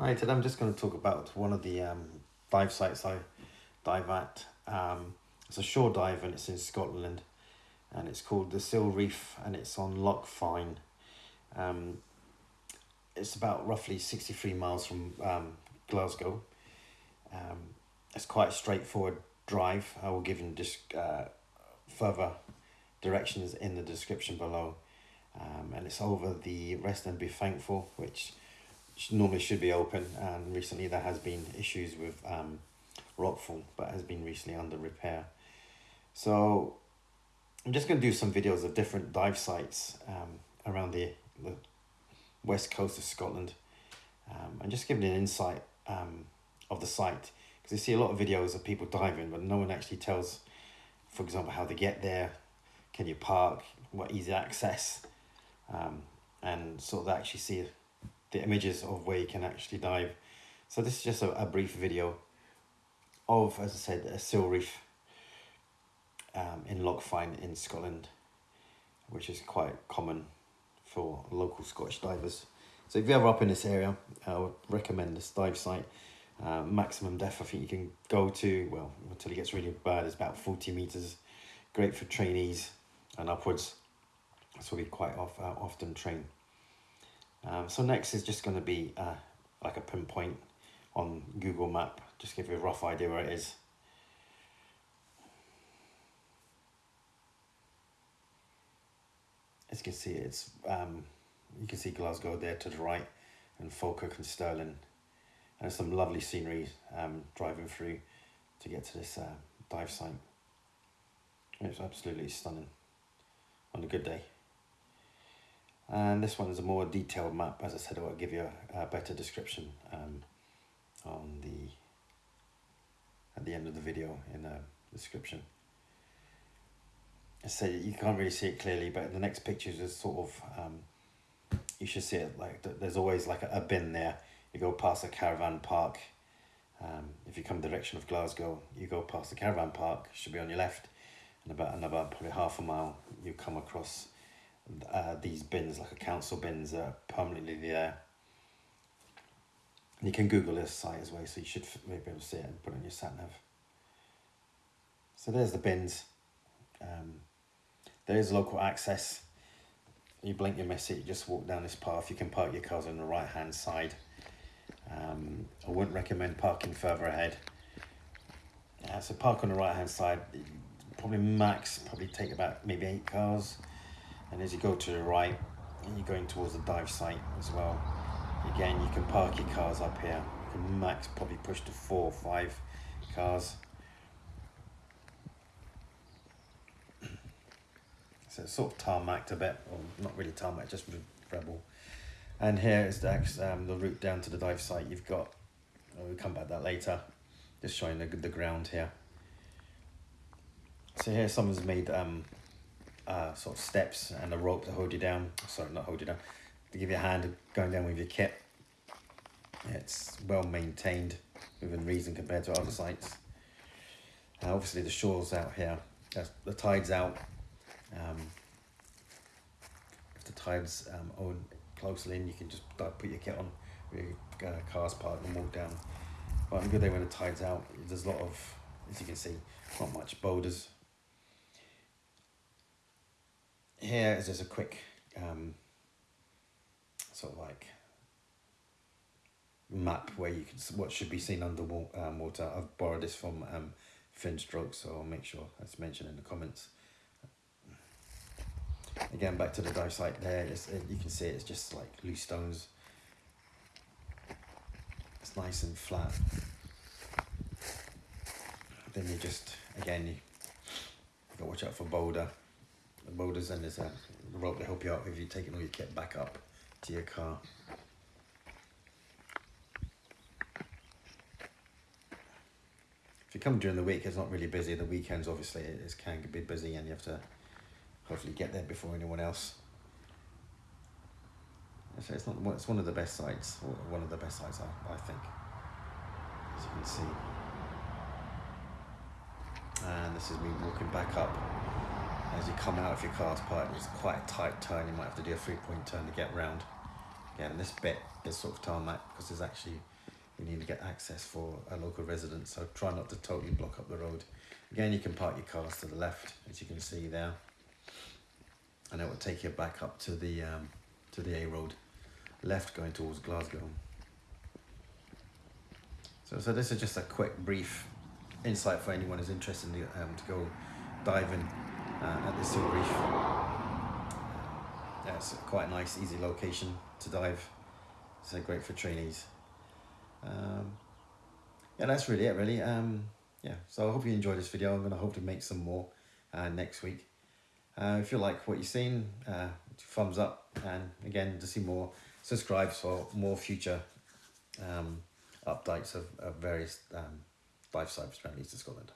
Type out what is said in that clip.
Hi, today I'm just going to talk about one of the um, dive sites I dive at. Um, it's a shore dive and it's in Scotland and it's called the Seal Reef and it's on Loch Fyne. Um, it's about roughly 63 miles from um, Glasgow. Um, it's quite a straightforward drive. I will give you just uh, further directions in the description below. Um, and it's over the Rest and Be Thankful, which normally should be open and recently there has been issues with um, rockfall but has been recently under repair. So I'm just going to do some videos of different dive sites um, around the, the west coast of Scotland um, and just giving an insight um, of the site. Because you see a lot of videos of people diving but no one actually tells for example how they get there can you park what easy access um, and sort of actually see the images of where you can actually dive. So this is just a, a brief video of, as I said, a seal reef um, in Loch Fyne in Scotland, which is quite common for local Scottish divers. So if you're ever up in this area, I would recommend this dive site. Uh, maximum depth I think you can go to, well, until it gets really bad, is about 40 meters. Great for trainees and upwards. So we quite off, uh, often train. Um, so next is just going to be uh, like a pinpoint on Google Map, just give you a rough idea where it is. As you can see, it's um, you can see Glasgow there to the right, and Falkirk and Stirling, and some lovely scenery um, driving through to get to this uh, dive site. It's absolutely stunning on a good day. And this one is a more detailed map. As I said, I'll give you a, a better description um, on the at the end of the video in the description. Say you can't really see it clearly, but the next pictures is sort of um, you should see it like there's always like a, bin there. You go past a caravan park. Um, if you come direction of Glasgow, you go past the caravan park, should be on your left, and about another probably half a mile, you come across uh, these bins, like a council bins, are permanently there. And you can Google this site as well, so you should maybe be able to see it and put it on your sat nav. So there's the bins. Um, there is local access. You blink, you miss it. You just walk down this path. You can park your cars on the right hand side. Um, I wouldn't recommend parking further ahead. Uh, so park on the right hand side. Probably max, probably take about maybe eight cars and as you go to the right and you're going towards the dive site as well again you can park your cars up here. You can max probably push to four or five cars. So it's sort of tarmacked a bit. Or not really tarmac just rebel. And here is the, um, the route down to the dive site. You've got we'll come back to that later just showing the, the ground here. So here someone's made um, uh, sort of steps and a rope to hold you down. Sorry, not hold you down. To give you a hand going down with your kit. It's well maintained within reason compared to other sites. Uh, obviously the shore's out here. the tide's out. Um, if the tide's um, on closely in, you can just put your kit on, your uh, car's parked and walk down. But on a good day when the tide's out, there's a lot of, as you can see, not much boulders here is just a quick um, sort of like map where you can see what should be seen under um, water. I've borrowed this from um, Finstroke, so I'll make sure that's mentioned in the comments. Again, back to the dive site there, it's, you can see it's just like loose stones. It's nice and flat. Then you just, again, you, you got to watch out for boulder the boulders and there's a rope to help you out if you're taking all your kit back up to your car. If you come during the week, it's not really busy. The weekends, obviously, it can be busy and you have to hopefully get there before anyone else. So it's not. It's one of the best sites, one of the best sites, I think, as you can see. And this is me walking back up as you come out of your car's park, it's quite a tight turn, you might have to do a three point turn to get round. Again, this bit is sort of tarmac because there's actually you need to get access for a local resident. So try not to totally block up the road. Again, you can park your cars to the left, as you can see there, and it will take you back up to the um, to the A road, left going towards Glasgow. So, so this is just a quick, brief insight for anyone who's interested in um, to go diving uh, at the Seal Reef. That's quite a nice, easy location to dive. So great for trainees. Um, yeah, that's really it, really. Um, yeah, so I hope you enjoyed this video. I'm going to hopefully make some more uh, next week. Uh, if you like what you've seen, uh, thumbs up. And again, to see more, subscribe for more future um, updates of, of various um, around East of Scotland.